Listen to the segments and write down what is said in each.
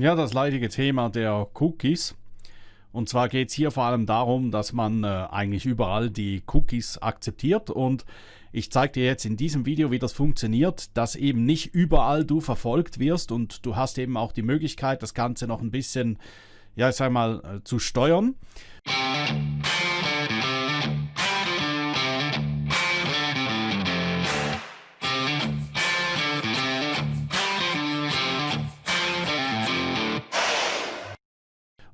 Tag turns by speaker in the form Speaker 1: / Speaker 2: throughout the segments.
Speaker 1: Ja, das leidige Thema der Cookies. Und zwar geht es hier vor allem darum, dass man äh, eigentlich überall die Cookies akzeptiert und ich zeige dir jetzt in diesem Video, wie das funktioniert, dass eben nicht überall du verfolgt wirst und du hast eben auch die Möglichkeit, das Ganze noch ein bisschen, ja, ich sag mal, äh, zu steuern.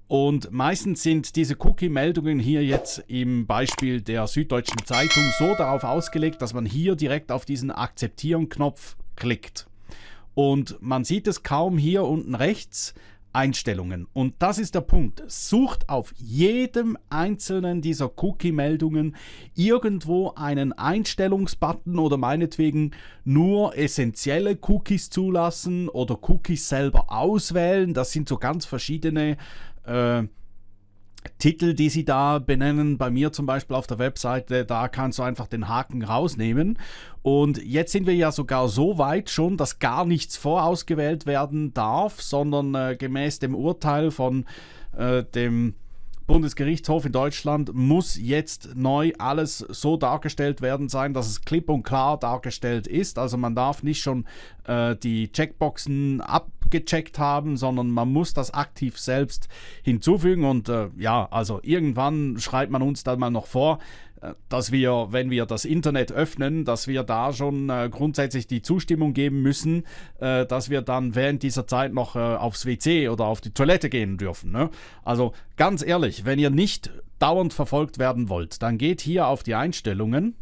Speaker 1: Und meistens sind diese Cookie-Meldungen hier jetzt im Beispiel der Süddeutschen Zeitung so darauf ausgelegt, dass man hier direkt auf diesen Akzeptieren-Knopf klickt. Und man sieht es kaum hier unten rechts, Einstellungen. Und das ist der Punkt. Sucht auf jedem einzelnen dieser Cookie-Meldungen irgendwo einen Einstellungsbutton oder meinetwegen nur essentielle Cookies zulassen oder Cookies selber auswählen. Das sind so ganz verschiedene äh, Titel, die sie da benennen, bei mir zum Beispiel auf der Webseite, da kannst du einfach den Haken rausnehmen. Und jetzt sind wir ja sogar so weit schon, dass gar nichts vorausgewählt werden darf, sondern äh, gemäß dem Urteil von äh, dem Bundesgerichtshof in Deutschland muss jetzt neu alles so dargestellt werden sein, dass es klipp und klar dargestellt ist. Also man darf nicht schon äh, die Checkboxen abgecheckt haben, sondern man muss das aktiv selbst hinzufügen. Und äh, ja, also irgendwann schreibt man uns dann mal noch vor, dass wir, wenn wir das Internet öffnen, dass wir da schon äh, grundsätzlich die Zustimmung geben müssen, äh, dass wir dann während dieser Zeit noch äh, aufs WC oder auf die Toilette gehen dürfen. Ne? Also ganz ehrlich, wenn ihr nicht dauernd verfolgt werden wollt, dann geht hier auf die Einstellungen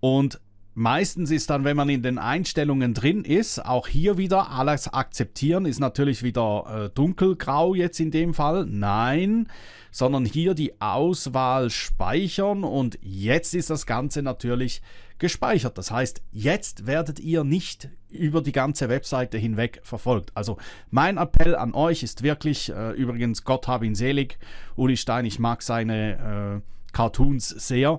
Speaker 1: und Meistens ist dann, wenn man in den Einstellungen drin ist, auch hier wieder alles akzeptieren, ist natürlich wieder äh, dunkelgrau jetzt in dem Fall. Nein, sondern hier die Auswahl speichern und jetzt ist das Ganze natürlich gespeichert. Das heißt, jetzt werdet ihr nicht über die ganze Webseite hinweg verfolgt. Also mein Appell an euch ist wirklich, äh, übrigens Gott hab ihn selig, Uli Stein, ich mag seine äh, Cartoons sehr.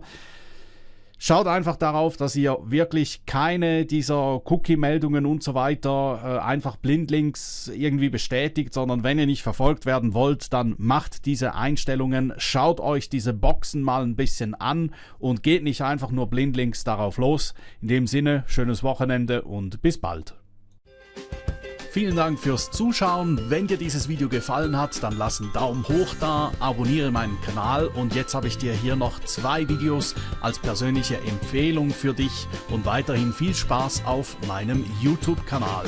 Speaker 1: Schaut einfach darauf, dass ihr wirklich keine dieser Cookie-Meldungen und so weiter äh, einfach blindlings irgendwie bestätigt, sondern wenn ihr nicht verfolgt werden wollt, dann macht diese Einstellungen, schaut euch diese Boxen mal ein bisschen an und geht nicht einfach nur blindlings darauf los. In dem Sinne, schönes Wochenende und bis bald. Vielen Dank fürs Zuschauen. Wenn dir dieses Video gefallen hat, dann lass einen Daumen hoch da, abonniere meinen Kanal und jetzt habe ich dir hier noch zwei Videos als persönliche Empfehlung für dich und weiterhin viel Spaß auf meinem YouTube-Kanal.